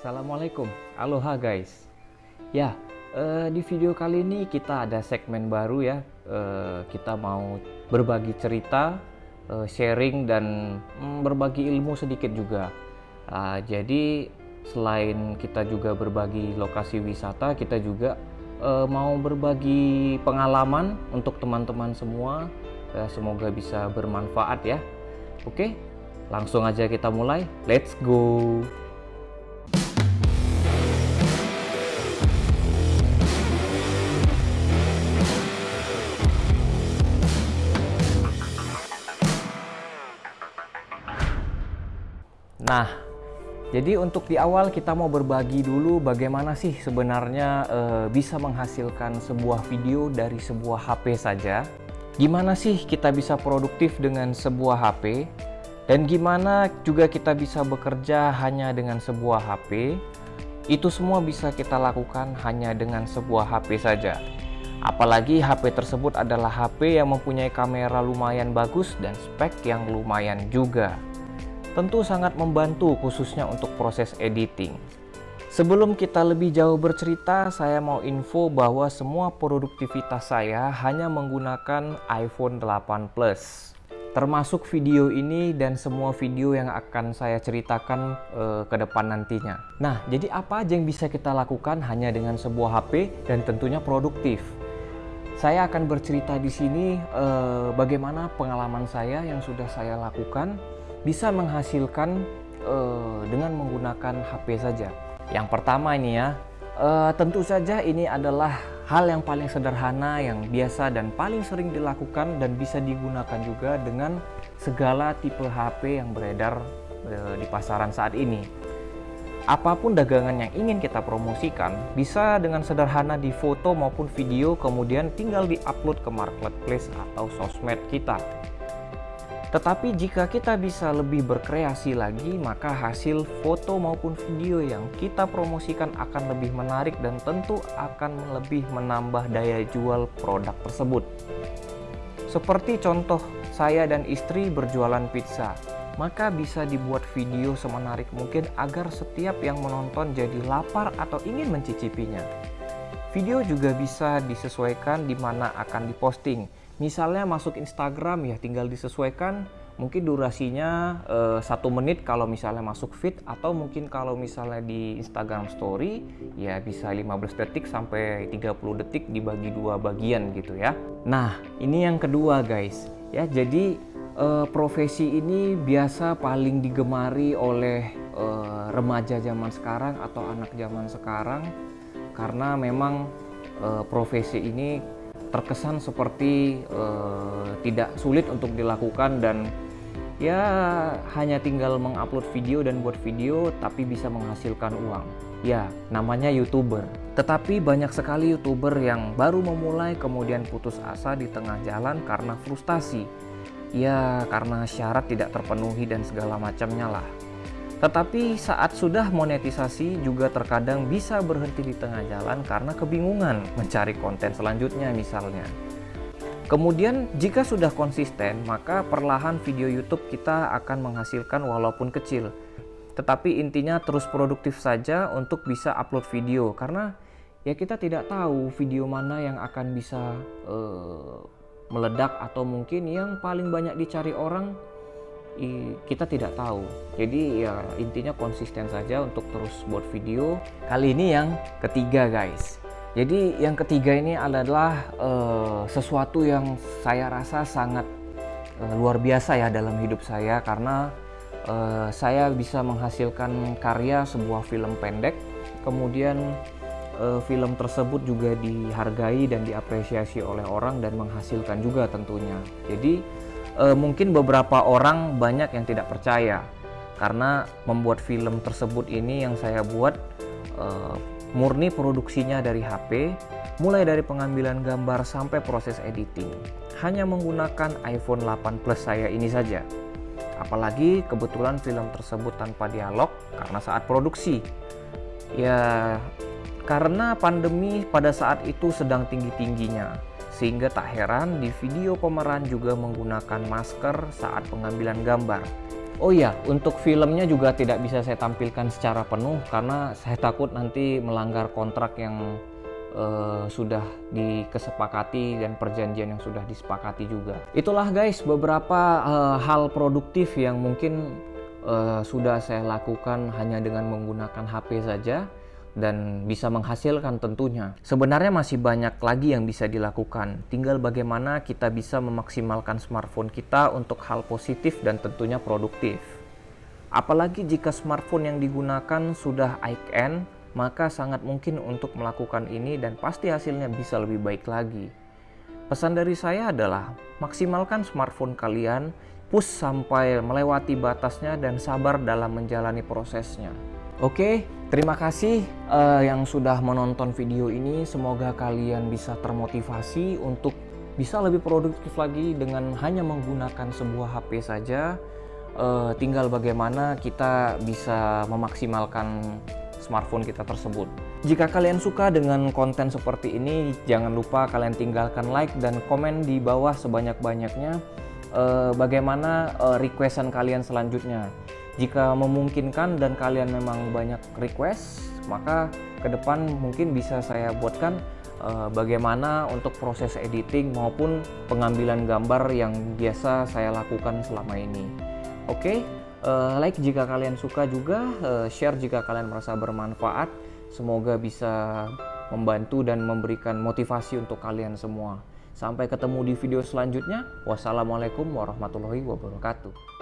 Assalamualaikum, aloha guys. Ya, eh, di video kali ini kita ada segmen baru ya. Eh, kita mau berbagi cerita, eh, sharing dan mm, berbagi ilmu sedikit juga. Ah, jadi selain kita juga berbagi lokasi wisata, kita juga eh, mau berbagi pengalaman untuk teman-teman semua. Eh, semoga bisa bermanfaat ya. Oke, langsung aja kita mulai. Let's go. Nah, jadi untuk di awal kita mau berbagi dulu bagaimana sih sebenarnya eh, bisa menghasilkan sebuah video dari sebuah HP saja. Gimana sih kita bisa produktif dengan sebuah HP? Dan gimana juga kita bisa bekerja hanya dengan sebuah HP? Itu semua bisa kita lakukan hanya dengan sebuah HP saja. Apalagi HP tersebut adalah HP yang mempunyai kamera lumayan bagus dan spek yang lumayan juga tentu sangat membantu khususnya untuk proses editing. Sebelum kita lebih jauh bercerita, saya mau info bahwa semua produktivitas saya hanya menggunakan iPhone 8 Plus. Termasuk video ini dan semua video yang akan saya ceritakan eh, ke depan nantinya. Nah, jadi apa aja yang bisa kita lakukan hanya dengan sebuah HP dan tentunya produktif. Saya akan bercerita di sini eh, bagaimana pengalaman saya yang sudah saya lakukan bisa menghasilkan uh, dengan menggunakan HP saja. Yang pertama ini ya, uh, tentu saja ini adalah hal yang paling sederhana yang biasa dan paling sering dilakukan dan bisa digunakan juga dengan segala tipe HP yang beredar uh, di pasaran saat ini. Apa pun dagangan yang ingin kita promosikan bisa dengan sederhana di foto maupun video kemudian tinggal diupload ke marketplace atau sosmed kita. Tetapi jika kita bisa lebih berkreasi lagi, maka hasil foto maupun video yang kita promosikan akan lebih menarik dan tentu akan lebih menambah daya jual produk tersebut. Seperti contoh saya dan istri berjualan pizza, maka bisa dibuat video semenarik mungkin agar setiap yang menonton jadi lapar atau ingin mencicipinya. Video juga bisa disesuaikan di mana akan diposting, misalnya masuk Instagram ya tinggal disesuaikan mungkin durasinya uh, satu menit kalau misalnya masuk feed atau mungkin kalau misalnya di Instagram Story ya bisa 15 detik sampai 30 detik dibagi dua bagian gitu ya. Nah ini yang kedua guys. Ya jadi uh, profesi ini biasa paling digemari oleh uh, remaja zaman sekarang atau anak zaman sekarang karena memang profesi ini terkesan seperti uh, tidak sulit untuk dilakukan dan ya hanya tinggal mengupload video dan buat video tapi bisa menghasilkan uang. Ya, namanya YouTuber. Tetapi banyak sekali YouTuber yang baru memulai kemudian putus asa di tengah jalan karena frustasi. Ya, karena syarat tidak terpenuhi dan segala macamnya lah. Tetapi saat sudah monetisasi juga terkadang bisa berhenti di tengah jalan karena kebingungan mencari konten selanjutnya misalnya. Kemudian jika sudah konsisten maka perlahan video YouTube kita akan menghasilkan walaupun kecil. Tetapi intinya terus produktif saja untuk bisa upload video karena ya kita tidak tahu video mana yang akan bisa uh, meledak atau mungkin yang paling banyak dicari orang kita tidak tahu. Jadi ya intinya konsisten saja untuk terus buat video. Kali ini yang ketiga guys. Jadi yang ketiga ini adalah uh, sesuatu yang saya rasa sangat uh, luar biasa ya dalam hidup saya. Karena uh, saya bisa menghasilkan karya sebuah film pendek. Kemudian uh, film tersebut juga dihargai dan diapresiasi oleh orang dan menghasilkan juga tentunya. Jadi e, mungkin beberapa orang banyak yang tidak percaya. Karena membuat film tersebut ini yang saya buat e, murni produksinya dari HP mulai dari pengambilan gambar sampai proses editing. Hanya menggunakan iPhone 8 Plus saya ini saja. Apalagi kebetulan film tersebut tanpa dialog karena saat produksi. Ya karena pandemi pada saat itu sedang tinggi-tingginya sehingga tak heran di video pemeran juga menggunakan masker saat pengambilan gambar. Oh iya, untuk filmnya juga tidak bisa saya tampilkan secara penuh karena saya takut nanti melanggar kontrak yang uh, sudah dikesepakati dan perjanjian yang sudah disepakati juga. Itulah guys beberapa uh, hal produktif yang mungkin uh, sudah saya lakukan hanya dengan menggunakan HP saja dan bisa menghasilkan tentunya. Sebenarnya masih banyak lagi yang bisa dilakukan. Tinggal bagaimana kita bisa memaksimalkan smartphone kita untuk hal positif dan tentunya produktif. Apalagi jika smartphone yang digunakan sudah high-end, maka sangat mungkin untuk melakukan ini dan pasti hasilnya bisa lebih baik lagi. Pesan dari saya adalah maksimalkan smartphone kalian, push sampai melewati batasnya dan sabar dalam menjalani prosesnya. Oke, terima kasih uh, yang sudah menonton video ini. Semoga kalian bisa termotivasi untuk bisa lebih produktif lagi dengan hanya menggunakan sebuah HP saja. Uh, tinggal bagaimana kita bisa memaksimalkan smartphone kita tersebut. Jika kalian suka dengan konten seperti ini, jangan lupa kalian tinggalkan like dan komen di bawah sebanyak-banyaknya uh, bagaimana uh, requestan kalian selanjutnya. Jika memungkinkan dan kalian memang banyak request, maka ke depan mungkin bisa saya buatkan uh, bagaimana untuk proses editing maupun pengambilan gambar yang biasa saya lakukan selama ini. Oke, okay? uh, like jika kalian suka juga, uh, share jika kalian merasa bermanfaat. Semoga bisa membantu dan memberikan motivasi untuk kalian semua. Sampai ketemu di video selanjutnya. Wassalamualaikum warahmatullahi wabarakatuh.